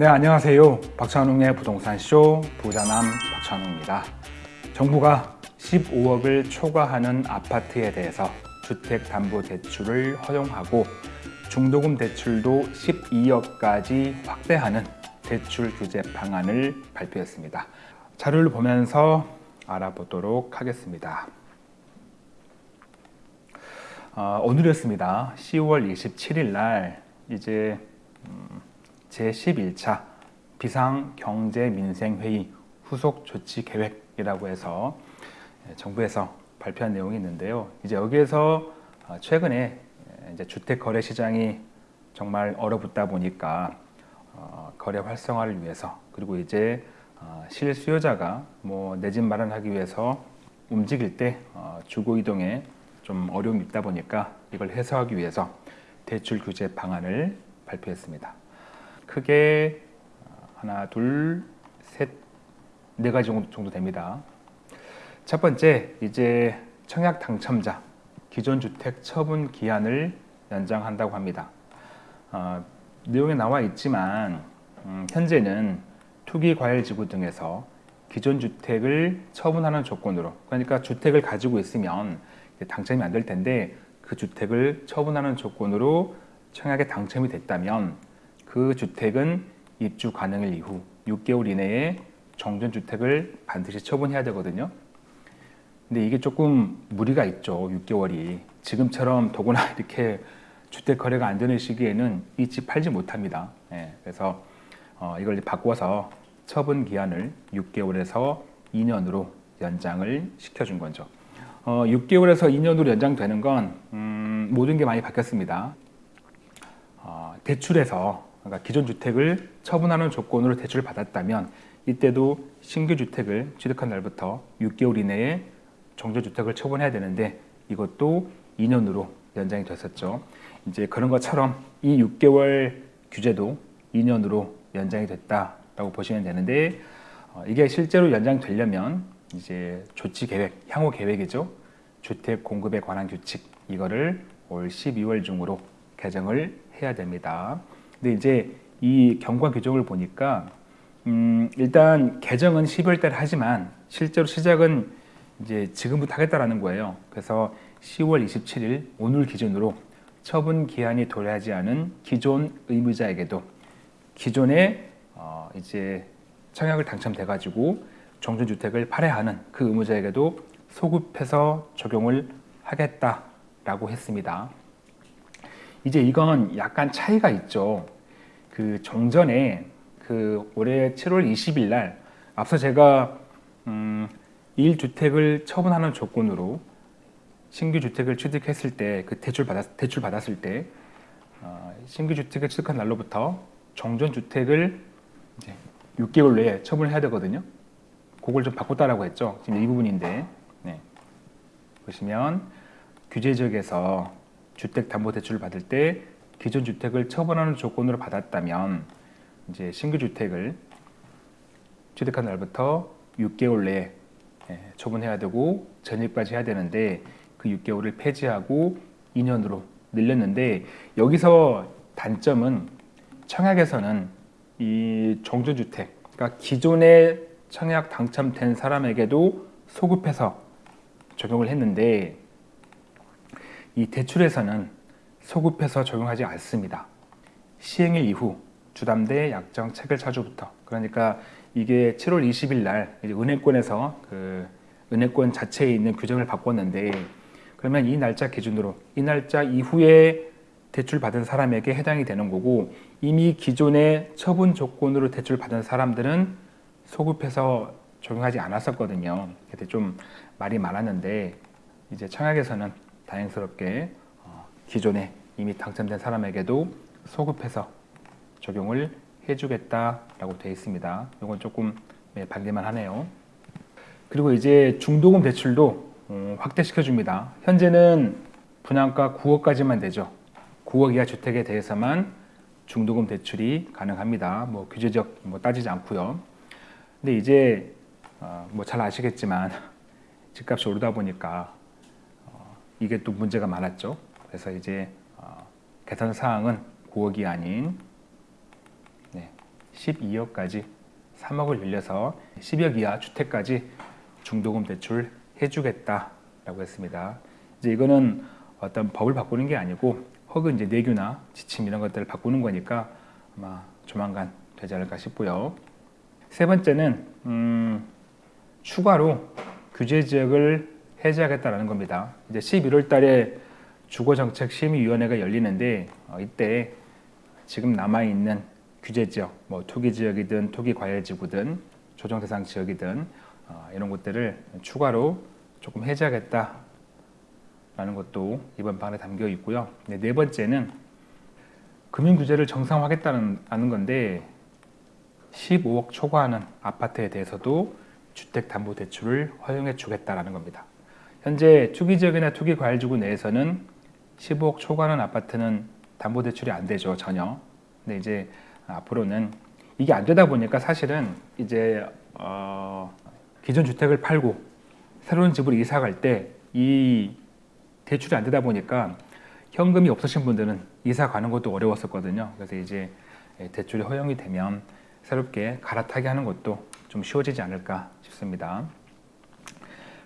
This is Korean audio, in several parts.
네, 안녕하세요. 박찬웅의 부동산쇼 부자남 박찬웅입니다. 정부가 15억을 초과하는 아파트에 대해서 주택담보대출을 허용하고 중도금 대출도 12억까지 확대하는 대출 규제 방안을 발표했습니다. 자료를 보면서 알아보도록 하겠습니다. 어, 오늘이었습니다. 10월 27일 날 이제 음, 제11차 비상경제민생회의 후속 조치 계획이라고 해서 예, 정부에서 발표한 내용이 있는데요. 이제 여기에서 어, 최근에 이제 주택 거래 시장이 정말 얼어붙다 보니까 어, 거래 활성화를 위해서 그리고 이제 어, 실수요자가 뭐 내 집 마련하기 위해서 움직일 때 주거 이동에 좀 어려움이 있다 보니까 이걸 해소하기 위해서 대출 규제 방안을 발표했습니다. 크게 하나, 둘, 셋, 네 가지 정도 됩니다. 첫 번째, 이제 청약 당첨자 기존 주택 처분 기한을 연장한다고 합니다. 어, 내용에 나와 있지만 음, 현재는 투기과열지구 등에서 기존 주택을 처분하는 조건으로 그러니까 주택을 가지고 있으면 당첨이 안 될 텐데 그 주택을 처분하는 조건으로 청약에 당첨이 됐다면 그 주택은 입주 가능일 이후 6개월 이내에 정전주택을 반드시 처분해야 되거든요. 근데 이게 조금 무리가 있죠. 6개월이. 지금처럼 더구나 이렇게 주택 거래가 안 되는 시기에는 이 집 팔지 못합니다. 예, 그래서 어, 이걸 바꿔서 처분 기한을 6개월에서 2년으로 연장을 시켜준 거죠. 어, 6개월에서 2년으로 연장되는 건 음, 모든 게 많이 바뀌었습니다. 어, 대출에서 그러니까 기존 주택을 처분하는 조건으로 대출을 받았다면 이때도 신규 주택을 취득한 날부터 6개월 이내에 정조 주택을 처분해야 되는데 이것도 2년으로 연장이 됐었죠. 이제 그런 것처럼 이 6개월 규제도 2년으로 연장이 됐다라고 보시면 되는데 어, 이게 실제로 연장되려면 이제 조치 계획, 향후 계획이죠. 주택 공급에 관한 규칙 이거를 올 12월 중으로 개정을 해야 됩니다. 근데 이제 이 경과 규정을 보니까 음, 일단 개정은 12월 달 하지만 실제로 시작은 이제 지금부터 하겠다라는 거예요. 그래서 10월 27일 오늘 기준으로 처분 기한이 도래하지 않은 기존 의무자에게도 기존에 어, 이제 청약을 당첨돼 가지고 정전주택을 팔해하는 그 의무자에게도 소급해서 적용을 하겠다라고 했습니다. 이제 이건 약간 차이가 있죠. 그 정전에 그 올해 7월 20일 날 앞서 제가 음, 1주택을 처분하는 조건으로 신규 주택을 취득했을 때 그 대출 받았 대출 받았을 때 어, 신규 주택을 취득한 날로부터 정전 주택을 이제 6개월 내에 처분을 해야 되거든요. 그걸 좀 바꿨다라고 했죠. 지금 이 부분인데 네. 보시면 규제 지역에서 주택담보대출을 받을 때 기존 주택을 처분하는 조건으로 받았다면 이제 신규 주택을 취득한 날부터 6개월 내에 예, 처분해야 되고 전입까지 해야 되는데 그 6개월을 폐지하고 2년으로 늘렸는데 여기서 단점은 청약에서는 이 정조주택 그러니까 기존에 청약 당첨된 사람에게도 소급해서 적용을 했는데 이 대출에서는 소급해서 적용하지 않습니다. 시행일 이후 주담대 약정 체결 차주부터 그러니까 이게 7월 20일 날 은행권에서 그 은행권 자체에 있는 규정을 바꿨는데 그러면 이 날짜 기준으로 이 날짜 이후에 대출 받은 사람에게 해당이 되는 거고 이미 기존의 처분 조건으로 대출 받은 사람들은 소급해서 적용하지 않았었거든요. 그때 좀 말이 많았는데 이제 청약에서는 다행스럽게 어, 기존에 이미 당첨된 사람에게도 소급해서 적용을 해주겠다라고 되어 있습니다. 이건 조금 네, 반대만 하네요. 그리고 이제 중도금 대출도 음, 확대시켜 줍니다. 현재는 분양가 9억까지만 되죠. 9억 이하 주택에 대해서만 중도금 대출이 가능합니다. 뭐 규제적 뭐 따지지 않고요. 근데 이제 어, 뭐잘 아시겠지만 집값이 오르다 보니까 어, 이게 또 문제가 많았죠. 그래서 이제 어, 개선 사항은 9억이 아닌 12억까지 3억을 늘려서 10억 이하 주택까지 중도금 대출 해주겠다라고 했습니다. 이제 이거는 어떤 법을 바꾸는 게 아니고 혹은 이제 내규나 지침 이런 것들을 바꾸는 거니까 아마 조만간 되지 않을까 싶고요. 세 번째는 음, 추가로 규제 지역을 해제하겠다라는 겁니다. 이제 11월 달에 주거정책심의위원회가 열리는데 어, 이때 지금 남아 있는 규제 지역, 뭐 투기 지역이든 투기 과열지구든 조정 대상 지역이든 어, 이런 것들을 추가로 조금 해제하겠다라는 것도 이번 방안에 담겨 있고요. 네, 네 번째는 금융 규제를 정상화하겠다는 건데 15억 초과하는 아파트에 대해서도 주택담보대출을 허용해 주겠다라는 겁니다. 현재 투기 지역이나 투기 과열지구 내에서는 15억 초과하는 아파트는 담보대출이 안 되죠 전혀. 근데 이제 앞으로는 이게 안 되다 보니까 사실은 이제 어, 기존 주택을 팔고 새로운 집으로 이사 갈 때 이 대출이 안 되다 보니까 현금이 없으신 분들은 이사 가는 것도 어려웠었거든요. 그래서 이제 대출이 허용이 되면 새롭게 갈아타게 하는 것도 좀 쉬워지지 않을까 싶습니다.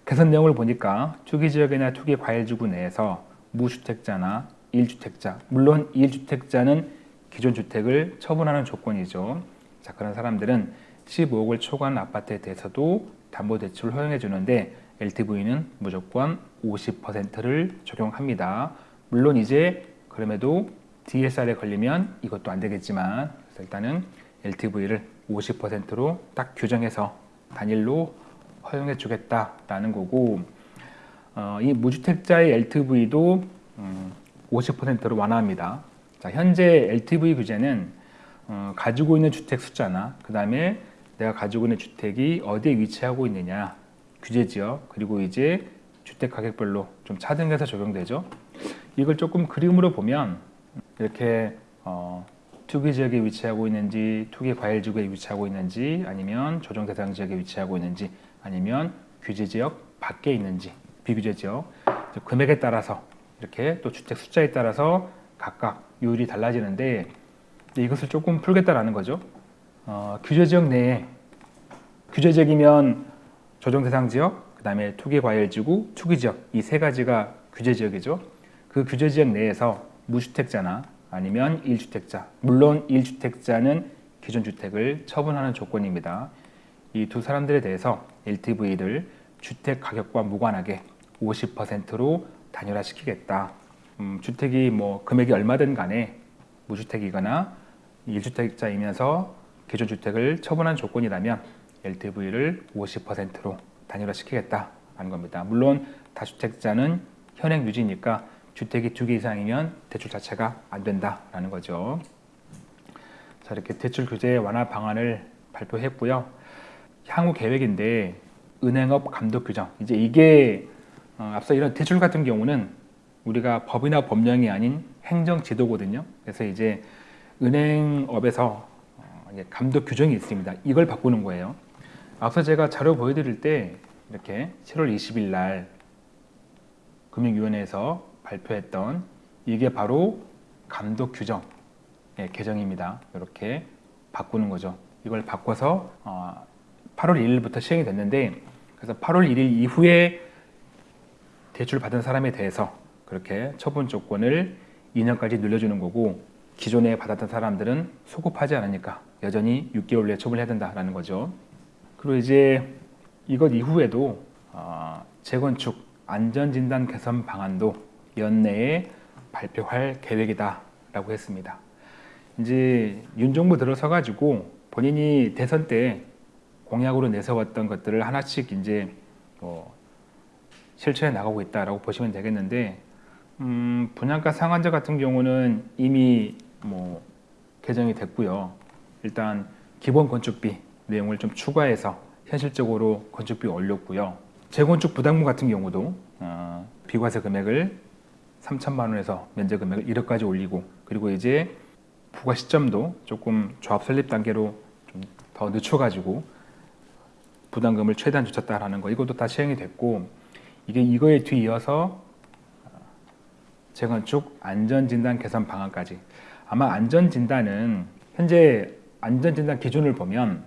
개선 내용을 보니까 투기 지역이나 투기 과열지구 내에서 무주택자나 1주택자, 물론 1주택자는 기존 주택을 처분하는 조건이죠. 자, 그런 사람들은 15억을 초과한 아파트에 대해서도 담보대출을 허용해 주는데 LTV는 무조건 50%를 적용합니다. 물론 이제 그럼에도 DSR에 걸리면 이것도 안 되겠지만 일단은 LTV를 50%로 딱 규정해서 단일로 허용해 주겠다라는 거고 어, 이 무주택자의 LTV도 음, 50%로 완화합니다. 자, 현재 LTV 규제는 어, 가지고 있는 주택 숫자나 그 다음에 내가 가지고 있는 주택이 어디에 위치하고 있느냐 규제 지역 그리고 이제 주택 가격별로 좀 차등해서 적용되죠. 이걸 조금 그림으로 보면 이렇게 어, 투기 지역에 위치하고 있는지 투기 과열 지구에 위치하고 있는지 아니면 조정 대상 지역에 위치하고 있는지 아니면 규제 지역 밖에 있는지 비규제 지역 금액에 따라서 이렇게 또 주택 숫자에 따라서 각각 요율이 달라지는데 이것을 조금 풀겠다라는 거죠. 어, 규제 지역 내에 규제 지역이면 조정 대상 지역, 그 다음에 투기 과열 지구, 투기 지역 이 세 가지가 규제 지역이죠. 그 규제 지역 내에서 무주택자나 아니면 1주택자, 물론 1주택자는 기존 주택을 처분하는 조건입니다. 이 두 사람들에 대해서 LTV를 주택 가격과 무관하게 50%로 단일화시키겠다. 음, 주택이 뭐 금액이 얼마든 간에 무주택이거나 1주택자이면서 기존 주택을 처분한 조건이라면 LTV를 50%로 단일화시키겠다는 겁니다. 물론 다주택자는 현행 유지니까 주택이 두 개 이상이면 대출 자체가 안 된다라는 거죠. 자 이렇게 대출 규제 완화 방안을 발표했고요. 향후 계획인데 은행업 감독 규정 이제 이게 어, 앞서 이런 대출 같은 경우는 우리가 법이나 법령이 아닌 행정 지도거든요. 그래서 이제 은행업에서 어, 감독 규정이 있습니다. 이걸 바꾸는 거예요. 앞서 제가 자료 보여드릴 때 이렇게 7월 20일 날 금융위원회에서 발표했던 이게 바로 감독 규정 의 개정입니다. 이렇게 바꾸는 거죠. 이걸 바꿔서 8월 1일부터 시행이 됐는데 그래서 8월 1일 이후에 대출 받은 사람에 대해서 그렇게 처분 조건을 2년까지 늘려주는 거고 기존에 받았던 사람들은 소급하지 않으니까 여전히 6개월 내에 처분해야 된다라는 거죠. 그리고 이제 이것 이후에도 어, 재건축 안전진단 개선 방안도 연내에 발표할 계획이다라고 했습니다. 이제 윤 정부 들어서 가지고 본인이 대선 때 공약으로 내세웠던 것들을 하나씩 이제 뭐 실천해 나가고 있다라고 보시면 되겠는데 음, 분양가 상한제 같은 경우는 이미 뭐 개정이 됐고요. 일단 기본 건축비 내용을 좀 추가해서 현실적으로 건축비 올렸고요. 재건축 부담금 같은 경우도 어, 비과세 금액을 3천만 원에서 면제 금액을 1억까지 올리고 그리고 이제 부과 시점도 조금 조합 설립 단계로 좀 더 늦춰가지고 부담금을 최대한 늦췄다라는 거 이것도 다 시행이 됐고 이게 이거에 뒤이어서 재건축 안전진단 개선 방안까지 아마 안전진단은 현재 안전진단 기준을 보면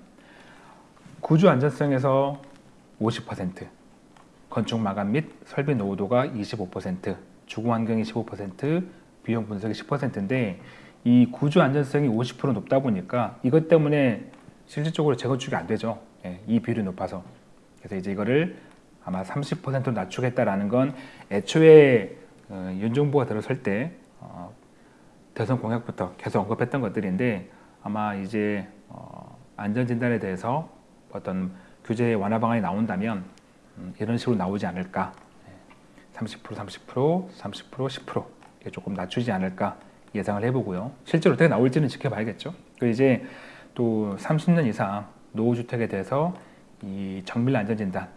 구조 안전성에서 50%, 건축 마감 및 설비 노후도가 25%, 주거 환경이 15%, 비용 분석이 10%인데 이 구조 안전성이 50% 높다 보니까 이것 때문에 실질적으로 재건축이 안 되죠. 예, 이 비율이 높아서. 그래서 이제 이거를 아마 30%로 낮추겠다라는 건 애초에 어, 윤 정부가 들어설 때 어, 대선 공약부터 계속 언급했던 것들인데 아마 이제 어, 안전진단에 대해서 어떤 규제 완화 방안이 나온다면 음, 이런 식으로 나오지 않을까. 30% 30% 30% 10% 이게 조금 낮추지 않을까 예상을 해보고요. 실제로 어떻게 나올지는 지켜봐야겠죠. 그 이제 또 30년 이상 노후주택에 대해서 이 정밀 안전진단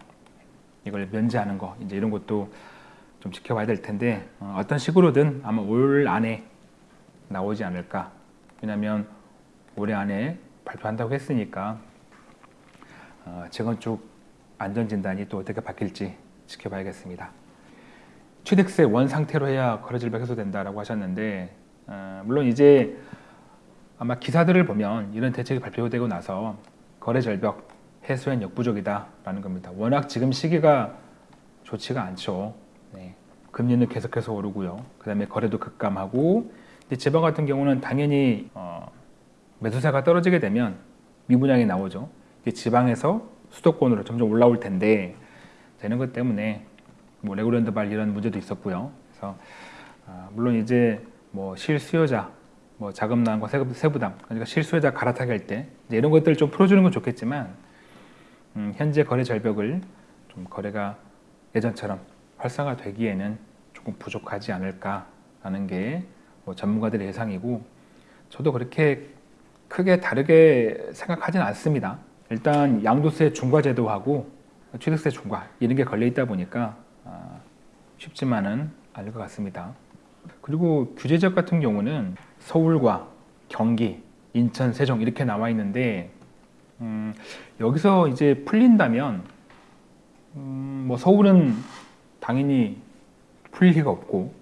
이걸 면제하는 거 이제 이런 것도 좀 지켜봐야 될 텐데 어, 어떤 식으로든 아마 올 안에 나오지 않을까 왜냐하면 올해 안에 발표한다고 했으니까 어, 재건축 안전진단이 또 어떻게 바뀔지 지켜봐야겠습니다. 취득세 원 상태로 해야 거래질병 해소된다라고 하셨는데 어, 물론 이제 아마 기사들을 보면 이런 대책이 발표되고 나서 거래 절벽 해소엔 역부족이다 라는 겁니다. 워낙 지금 시기가 좋지가 않죠. 네. 금리는 계속해서 오르고요. 그 다음에 거래도 급감하고 지방 같은 경우는 당연히 어, 매수세가 떨어지게 되면 미분양이 나오죠. 지방에서 수도권으로 점점 올라올 텐데 되는 것 때문에 뭐 레고랜드 발 이런 문제도 있었고요. 그래서 어, 물론 이제 뭐 실수요자 뭐 자금난과 세부담 그러니까 실수요자 갈아타기 할 때 이런 것들을 좀 풀어주는 건 좋겠지만 음, 현재 거래 절벽을 좀 거래가 예전처럼 활성화되기에는 조금 부족하지 않을까라는 게 뭐 전문가들의 예상이고 저도 그렇게 크게 다르게 생각하지는 않습니다. 일단 양도세 중과 제도하고 취득세 중과 이런 게 걸려 있다 보니까 아, 쉽지만은 않을 것 같습니다. 그리고 규제 지역 같은 경우는 서울과 경기, 인천, 세종 이렇게 나와 있는데 음, 여기서 이제 풀린다면 음, 뭐 서울은 당연히 풀릴 리가 없고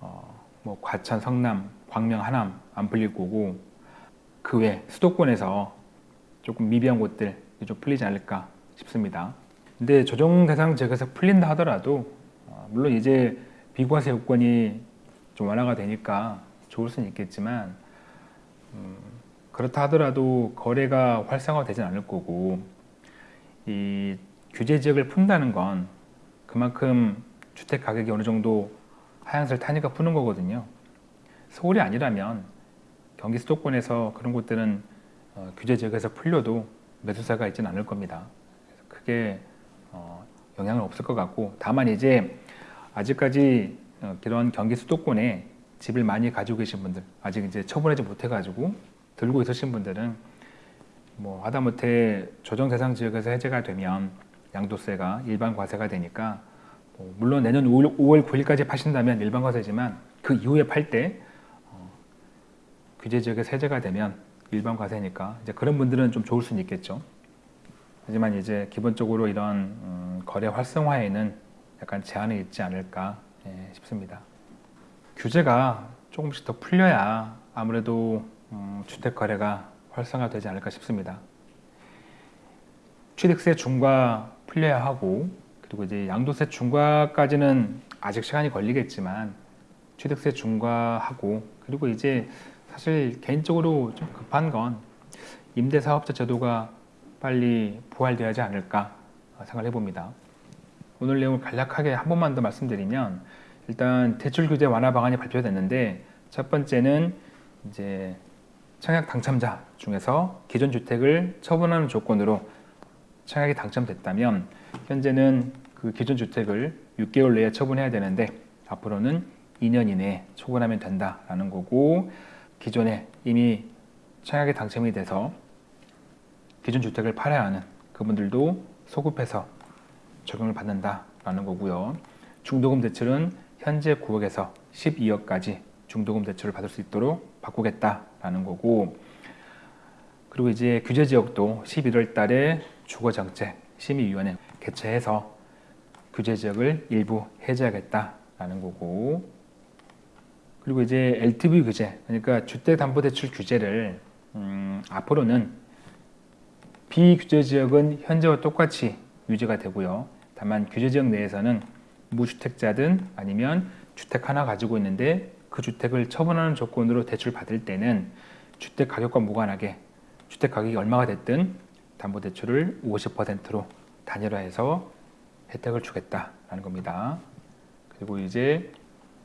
어, 뭐 과천, 성남, 광명, 하남 안 풀릴 거고 그 외 수도권에서 조금 미비한 곳들 좀 풀리지 않을까 싶습니다. 근데 조정 대상 지역에서 풀린다 하더라도 어, 물론 이제 비과세 요건이 좀 완화가 되니까 좋을 수는 있겠지만 음, 그렇다 하더라도 거래가 활성화되진 않을 거고 이 규제 지역을 푼다는 건 그만큼 주택 가격이 어느 정도 하향세를 타니까 푸는 거거든요. 서울이 아니라면 경기 수도권에서 그런 곳들은 어, 규제 지역에서 풀려도 매수세가 있지는 않을 겁니다. 크게 어, 영향은 없을 것 같고 다만 이제 아직까지 어, 그런 경기 수도권에 집을 많이 가지고 계신 분들 아직 이제 처분하지 못해 가지고 들고 있으신 분들은 뭐 하다못해 조정 대상 지역에서 해제가 되면 양도세가 일반 과세가 되니까 뭐 물론 내년 5월, 5월 9일까지 파신다면 일반 과세지만 그 이후에 팔때 어, 규제 지역에서 해제가 되면 일반 과세니까 이제 그런 분들은 좀 좋을 수는 있겠죠. 하지만 이제 기본적으로 이런 음, 거래 활성화에는 약간 제한이 있지 않을까 예, 싶습니다. 규제가 조금씩 더 풀려야 아무래도 음, 주택 거래가 활성화되지 않을까 싶습니다. 취득세 중과 풀려야 하고 그리고 이제 양도세 중과까지는 아직 시간이 걸리겠지만 취득세 중과하고 그리고 이제 사실 개인적으로 좀 급한 건 임대사업자 제도가 빨리 부활되어야 하지 않을까 생각을 해봅니다. 오늘 내용을 간략하게 한 번만 더 말씀드리면 일단 대출 규제 완화 방안이 발표됐는데 첫 번째는 이제 청약 당첨자 중에서 기존 주택을 처분하는 조건으로 청약이 당첨됐다면 현재는 그 기존 주택을 6개월 내에 처분해야 되는데 앞으로는 2년 이내에 처분하면 된다라는 거고 기존에 이미 청약에 당첨이 돼서 기존 주택을 팔아야 하는 그분들도 소급해서 적용을 받는다라는 거고요. 중도금 대출은 현재 9억에서 12억까지 중도금 대출을 받을 수 있도록 바꾸겠다라는 거고 그리고 이제 규제 지역도 11월 달에 주거정책 심의위원회 개최해서 규제 지역을 일부 해제하겠다라는 거고 그리고 이제 LTV 규제 그러니까 주택담보대출 규제를 음, 앞으로는 비규제 지역은 현재와 똑같이 유지가 되고요. 다만 규제 지역 내에서는 무주택자든 아니면 주택 하나 가지고 있는데 그 주택을 처분하는 조건으로 대출 받을 때는 주택 가격과 무관하게 주택 가격이 얼마가 됐든 담보대출을 50%로 단일화해서 혜택을 주겠다라는 겁니다. 그리고 이제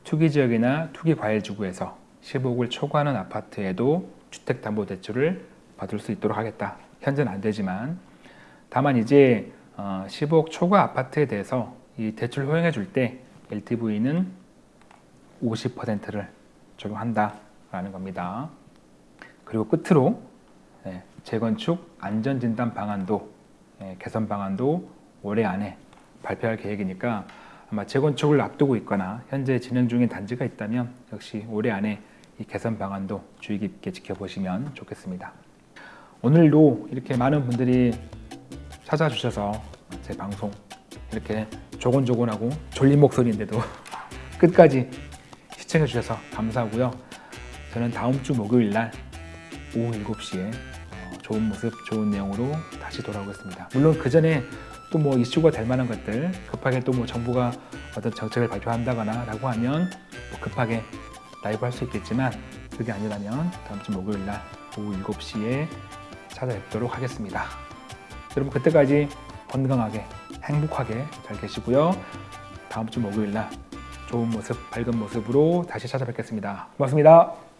투기 지역이나 투기 과열 지구에서 15억을 초과하는 아파트에도 주택담보대출을 받을 수 있도록 하겠다. 현재는 안 되지만 다만 이제 어, 15억 초과 아파트에 대해서 이 대출 허용해 줄 때 LTV는 50%를 적용한다라는 겁니다. 그리고 끝으로 예, 재건축 안전진단 방안도 예, 개선 방안도 올해 안에 발표할 계획이니까 아마 재건축을 앞두고 있거나 현재 진행 중인 단지가 있다면 역시 올해 안에 이 개선 방안도 주의 깊게 지켜보시면 좋겠습니다. 오늘도 이렇게 많은 분들이 찾아주셔서 제 방송 이렇게 조곤조곤하고 졸린 목소리인데도 끝까지 시청해 주셔서 감사하고요. 저는 다음 주 목요일 날 오후 7시에 어, 좋은 모습, 좋은 내용으로 다시 돌아오겠습니다. 물론 그 전에 또 뭐 이슈가 될 만한 것들 급하게 또 뭐 정부가 어떤 정책을 발표한다거나 라고 하면 뭐 급하게 라이브 할 수 있겠지만 그게 아니라면 다음 주 목요일 날 오후 7시에 찾아뵙도록 하겠습니다. 여러분 그때까지 건강하게 행복하게 잘 계시고요. 다음 주 목요일 날 좋은 모습, 밝은 모습으로 다시 찾아뵙겠습니다. 고맙습니다.